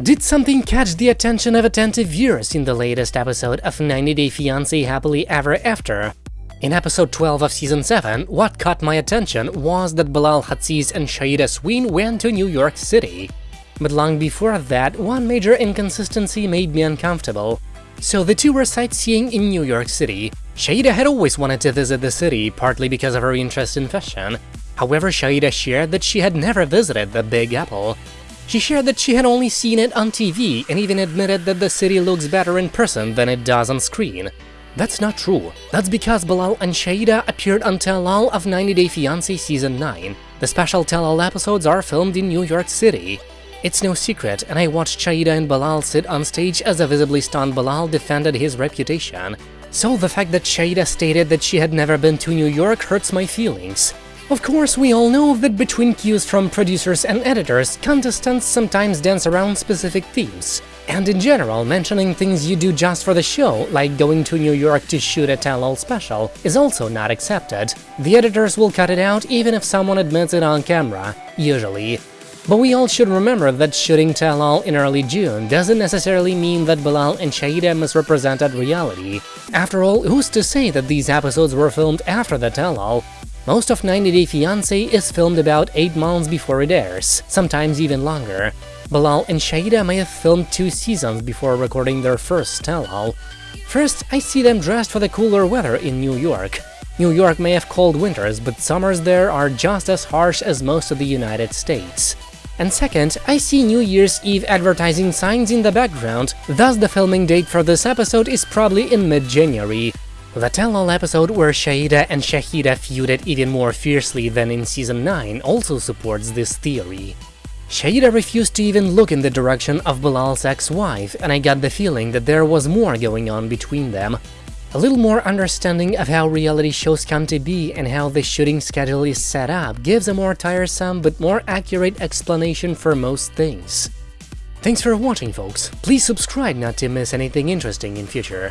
Did something catch the attention of attentive viewers in the latest episode of 90 Day Fiancé Happily Ever After? In episode 12 of season 7, what caught my attention was that Bilal Hazziez and Shaeeda Sween went to New York City. But long before that, one major inconsistency made me uncomfortable. So the two were sightseeing in New York City. Shaeeda had always wanted to visit the city, partly because of her interest in fashion. However, Shaeeda shared that she had never visited the Big Apple. She shared that she had only seen it on TV and even admitted that the city looks better in person than it does on screen. That's not true. That's because Bilal and Shaeeda appeared on Tell All of 90 Day Fiancé Season 9. The special Tell All episodes are filmed in New York City. It's no secret, and I watched Shaeeda and Bilal sit on stage as a visibly stunned Bilal defended his reputation. So the fact that Shaeeda stated that she had never been to New York hurts my feelings. Of course, we all know that between cues from producers and editors, contestants sometimes dance around specific themes. And in general, mentioning things you do just for the show, like going to New York to shoot a tell-all special, is also not accepted. The editors will cut it out even if someone admits it on camera, usually. But we all should remember that shooting tell-all in early June doesn't necessarily mean that Bilal and Shaeeda misrepresented reality. After all, who's to say that these episodes were filmed after the tell-all? Most of 90 Day Fiancé is filmed about 8 months before it airs, sometimes even longer. Bilal and Shaeeda may have filmed two seasons before recording their first tell-all. First, I see them dressed for the cooler weather in New York. New York may have cold winters, but summers there are just as harsh as most of the United States. And second, I see New Year's Eve advertising signs in the background, thus the filming date for this episode is probably in mid-January. The tell-all episode where Shaeeda and Shahidah feuded even more fiercely than in Season 9 also supports this theory. Shaeeda refused to even look in the direction of Bilal's ex-wife, and I got the feeling that there was more going on between them. A little more understanding of how reality shows come to be and how the shooting schedule is set up gives a more tiresome but more accurate explanation for most things. Thanks for watching folks, please subscribe not to miss anything interesting in future.